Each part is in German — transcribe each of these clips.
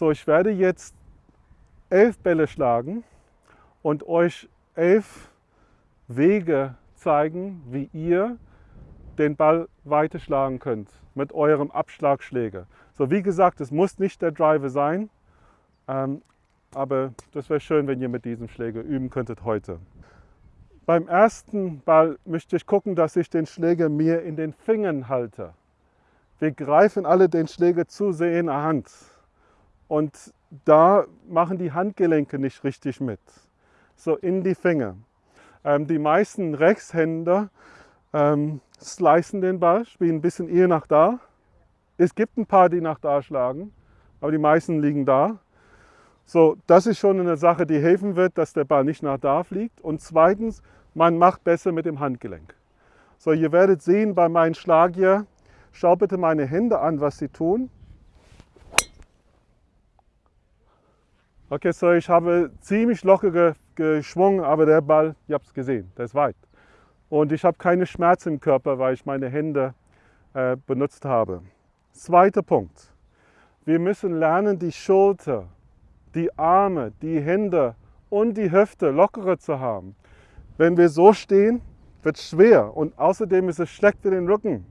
So, ich werde jetzt elf Bälle schlagen und euch elf Wege zeigen, wie ihr den Ball weiter schlagen könnt mit eurem Abschlagschläger. So, wie gesagt, es muss nicht der Driver sein, ähm, aber das wäre schön, wenn ihr mit diesem Schläger üben könntet heute. Beim ersten Ball möchte ich gucken, dass ich den Schläger mir in den Fingern halte. Wir greifen alle den Schläger zu sehr in der Hand und da machen die Handgelenke nicht richtig mit. So in die Finger. Ähm, die meisten Rechtshänder ähm, slicen den Ball, spielen ein bisschen eher nach da. Es gibt ein paar, die nach da schlagen, aber die meisten liegen da. So, das ist schon eine Sache, die helfen wird, dass der Ball nicht nach da fliegt. Und zweitens, man macht besser mit dem Handgelenk. So, ihr werdet sehen bei meinem Schlag hier, schau bitte meine Hände an, was sie tun. Okay, so ich habe ziemlich locker geschwungen, aber der Ball, ihr habt es gesehen, der ist weit. Und ich habe keine Schmerzen im Körper, weil ich meine Hände äh, benutzt habe. Zweiter Punkt. Wir müssen lernen, die Schulter die Arme, die Hände und die Hüfte lockerer zu haben. Wenn wir so stehen, wird es schwer und außerdem ist es schlecht für den Rücken.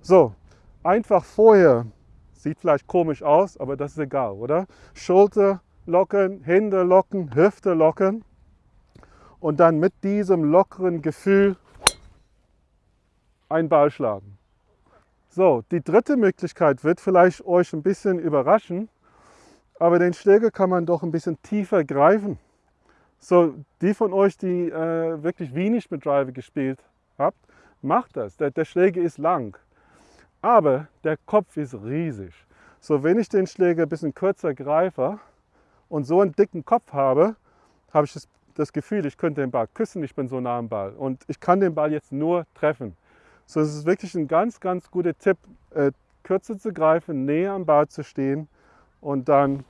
So, einfach vorher, sieht vielleicht komisch aus, aber das ist egal, oder? Schulter lockern, Hände locken, Hüfte lockern und dann mit diesem lockeren Gefühl einen Ball schlagen. So, die dritte Möglichkeit wird vielleicht euch ein bisschen überraschen. Aber den Schläger kann man doch ein bisschen tiefer greifen. So, die von euch, die äh, wirklich wenig mit Driver gespielt habt, macht das. Der, der Schläger ist lang, aber der Kopf ist riesig. So, wenn ich den Schläger ein bisschen kürzer greife und so einen dicken Kopf habe, habe ich das, das Gefühl, ich könnte den Ball küssen, ich bin so nah am Ball. Und ich kann den Ball jetzt nur treffen. So, es ist wirklich ein ganz, ganz guter Tipp, äh, kürzer zu greifen, näher am Ball zu stehen und dann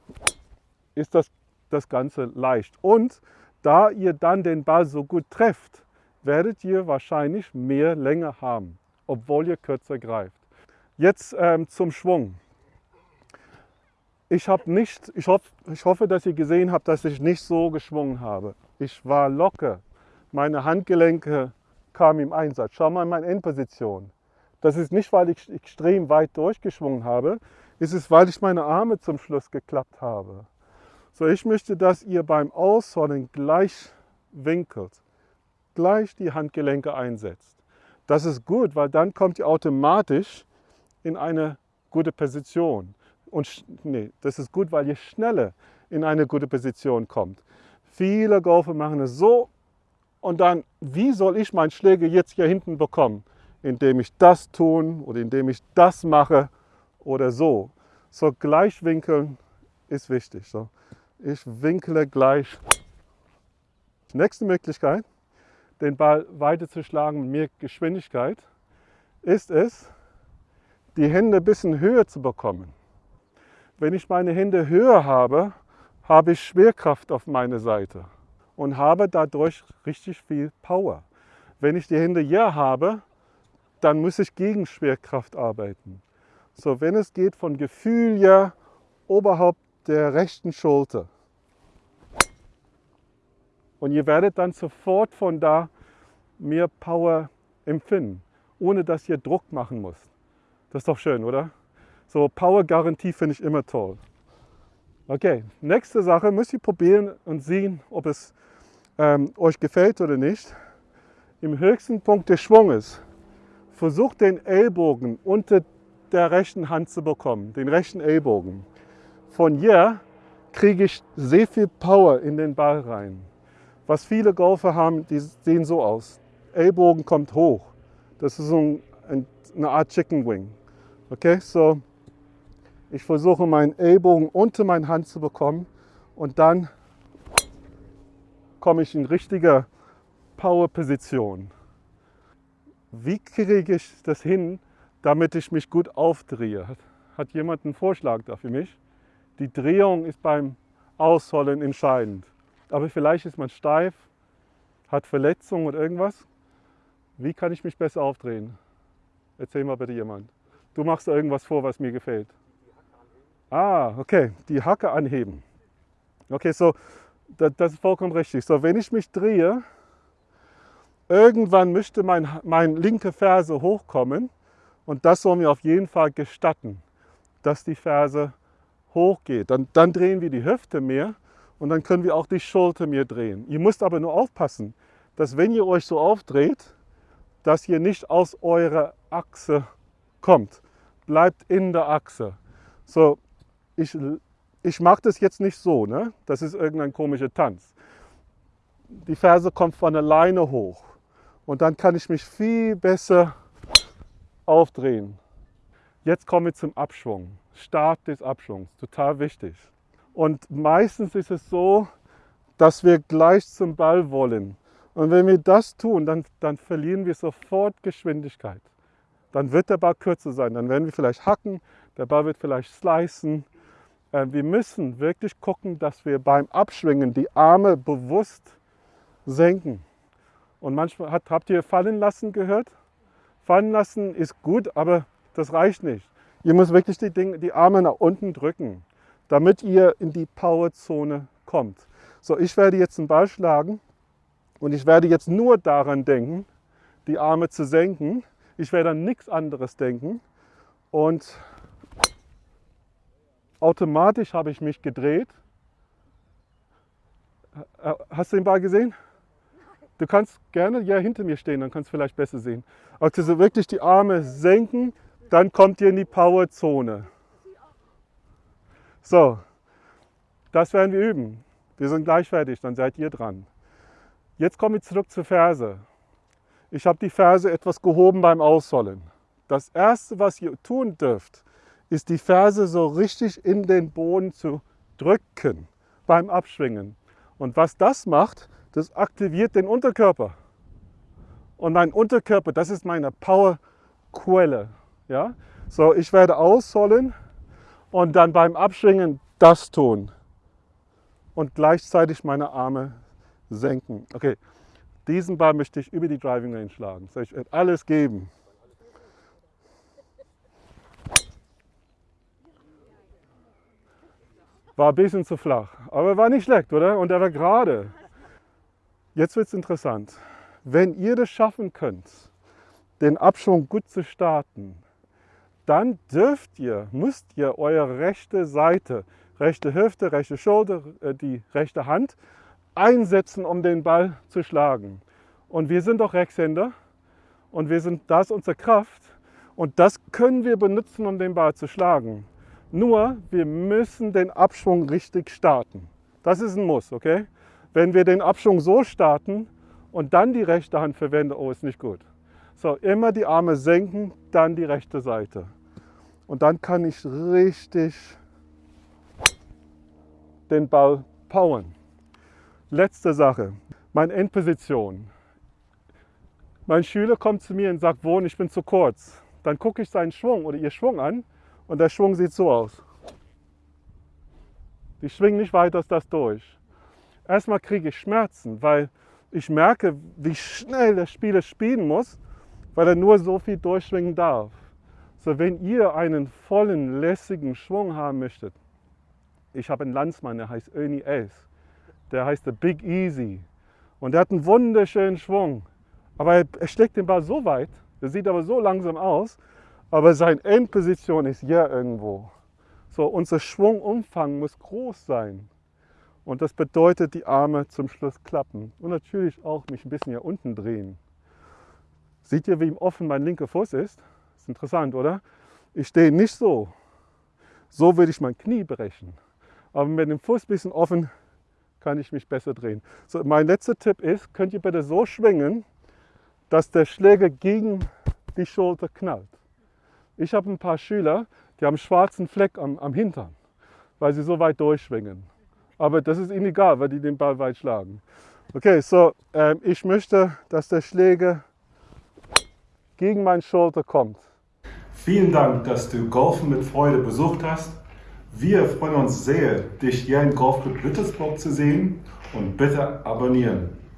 ist das, das Ganze leicht. Und da ihr dann den Ball so gut trefft, werdet ihr wahrscheinlich mehr Länge haben, obwohl ihr kürzer greift. Jetzt ähm, zum Schwung. Ich, nicht, ich, hoff, ich hoffe, dass ihr gesehen habt, dass ich nicht so geschwungen habe. Ich war locker. Meine Handgelenke kamen im Einsatz. Schau mal in meine Endposition. Das ist nicht, weil ich extrem weit durchgeschwungen habe, ist es, weil ich meine Arme zum Schluss geklappt habe. So, ich möchte, dass ihr beim Ausholen gleich winkelt, gleich die Handgelenke einsetzt. Das ist gut, weil dann kommt ihr automatisch in eine gute Position. Und nee, das ist gut, weil ihr schneller in eine gute Position kommt. Viele Golfer machen es so und dann, wie soll ich meinen Schläger jetzt hier hinten bekommen? Indem ich das tun oder indem ich das mache oder so. So gleich winkeln ist wichtig. So. Ich winkle gleich. Nächste Möglichkeit, den Ball weiter zu schlagen mit mehr Geschwindigkeit, ist es, die Hände ein bisschen höher zu bekommen. Wenn ich meine Hände höher habe, habe ich Schwerkraft auf meiner Seite und habe dadurch richtig viel Power. Wenn ich die Hände hier habe, dann muss ich gegen Schwerkraft arbeiten. So, wenn es geht von Gefühl ja oberhalb der rechten Schulter. Und ihr werdet dann sofort von da mehr Power empfinden, ohne dass ihr Druck machen müsst. Das ist doch schön, oder? So Power-Garantie finde ich immer toll. Okay, nächste Sache, müsst ihr probieren und sehen, ob es ähm, euch gefällt oder nicht. Im höchsten Punkt des Schwunges versucht den Ellbogen unter der rechten Hand zu bekommen, den rechten Ellbogen. Von hier kriege ich sehr viel Power in den Ball rein. Was viele Golfer haben, die sehen so aus. Ellbogen kommt hoch. Das ist so ein, eine Art Chicken Wing. Okay, so ich versuche meinen Ellbogen unter meine Hand zu bekommen und dann komme ich in richtige Power-Position. Wie kriege ich das hin, damit ich mich gut aufdrehe. Hat jemand einen Vorschlag da für mich? Die Drehung ist beim Ausholen entscheidend. Aber vielleicht ist man steif, hat Verletzungen oder irgendwas. Wie kann ich mich besser aufdrehen? Erzähl mal bitte jemand. Du machst irgendwas vor, was mir gefällt. Ah, okay, die Hacke anheben. Okay, so, das, das ist vollkommen richtig. So, wenn ich mich drehe, irgendwann müsste mein, mein linke Ferse hochkommen und das sollen wir auf jeden Fall gestatten, dass die Ferse hochgeht. Dann, dann drehen wir die Hüfte mehr und dann können wir auch die Schulter mehr drehen. Ihr müsst aber nur aufpassen, dass wenn ihr euch so aufdreht, dass ihr nicht aus eurer Achse kommt. Bleibt in der Achse. So, ich, ich mache das jetzt nicht so, ne? das ist irgendein komischer Tanz. Die Ferse kommt von alleine hoch und dann kann ich mich viel besser aufdrehen. Jetzt kommen wir zum Abschwung. Start des Abschwungs, total wichtig. Und meistens ist es so, dass wir gleich zum Ball wollen. Und wenn wir das tun, dann, dann verlieren wir sofort Geschwindigkeit. Dann wird der Ball kürzer sein. Dann werden wir vielleicht hacken, der Ball wird vielleicht slicen. Äh, wir müssen wirklich gucken, dass wir beim Abschwingen die Arme bewusst senken. Und manchmal hat, habt ihr fallen lassen gehört? Fallen lassen ist gut, aber das reicht nicht. Ihr müsst wirklich die, Dinge, die Arme nach unten drücken, damit ihr in die Powerzone kommt. So, ich werde jetzt einen Ball schlagen und ich werde jetzt nur daran denken, die Arme zu senken. Ich werde an nichts anderes denken. Und automatisch habe ich mich gedreht. Hast du den Ball gesehen? Du kannst gerne ja hinter mir stehen, dann kannst du vielleicht besser sehen. Also wirklich die Arme senken, dann kommt ihr in die Powerzone. So, das werden wir üben. Wir sind gleich fertig, dann seid ihr dran. Jetzt komme ich zurück zur Ferse. Ich habe die Ferse etwas gehoben beim Aussollen. Das erste, was ihr tun dürft, ist die Ferse so richtig in den Boden zu drücken beim Abschwingen. Und was das macht, das aktiviert den Unterkörper. Und mein Unterkörper, das ist meine Powerquelle. Ja? So, ich werde aussollen und dann beim Abschwingen das tun. Und gleichzeitig meine Arme senken. Okay, diesen Ball möchte ich über die Driving Range schlagen. Soll ich alles geben? War ein bisschen zu flach, aber war nicht schlecht, oder? Und er war gerade. Jetzt wird es interessant. Wenn ihr das schaffen könnt, den Abschwung gut zu starten, dann dürft ihr, müsst ihr eure rechte Seite, rechte Hüfte, rechte Schulter, äh, die rechte Hand einsetzen, um den Ball zu schlagen. Und wir sind doch Rechtshänder und wir sind, das unsere Kraft und das können wir benutzen, um den Ball zu schlagen. Nur, wir müssen den Abschwung richtig starten. Das ist ein Muss, okay? Wenn wir den Abschwung so starten und dann die rechte Hand verwenden, oh, ist nicht gut. So, immer die Arme senken, dann die rechte Seite. Und dann kann ich richtig den Ball powern. Letzte Sache, meine Endposition. Mein Schüler kommt zu mir und sagt, Wohn, ich bin zu kurz. Dann gucke ich seinen Schwung oder ihr Schwung an und der Schwung sieht so aus. Die schwingen nicht weiter als das durch. Erstmal kriege ich Schmerzen, weil ich merke, wie schnell der Spieler spielen muss, weil er nur so viel durchschwingen darf. So, wenn ihr einen vollen, lässigen Schwung haben möchtet, ich habe einen Landsmann, der heißt Ernie Ace der heißt The Big Easy. Und der hat einen wunderschönen Schwung. Aber er, schlägt den Ball so weit, der sieht aber so langsam aus, aber seine Endposition ist hier irgendwo. So, unser Schwungumfang muss groß sein. Und das bedeutet, die Arme zum Schluss klappen. Und natürlich auch mich ein bisschen hier unten drehen. Seht ihr, wie offen mein linker Fuß ist? Ist interessant, oder? Ich stehe nicht so. So würde ich mein Knie brechen. Aber mit dem Fuß ein bisschen offen kann ich mich besser drehen. So, mein letzter Tipp ist, könnt ihr bitte so schwingen, dass der Schläger gegen die Schulter knallt. Ich habe ein paar Schüler, die haben einen schwarzen Fleck am, am Hintern, weil sie so weit durchschwingen. Aber das ist ihnen egal, weil die den Ball weit schlagen. Okay, so ähm, ich möchte, dass der Schläger gegen meine Schulter kommt. Vielen Dank, dass du Golfen mit Freude besucht hast. Wir freuen uns sehr, dich hier im Golfclub Lüttersburg zu sehen und bitte abonnieren.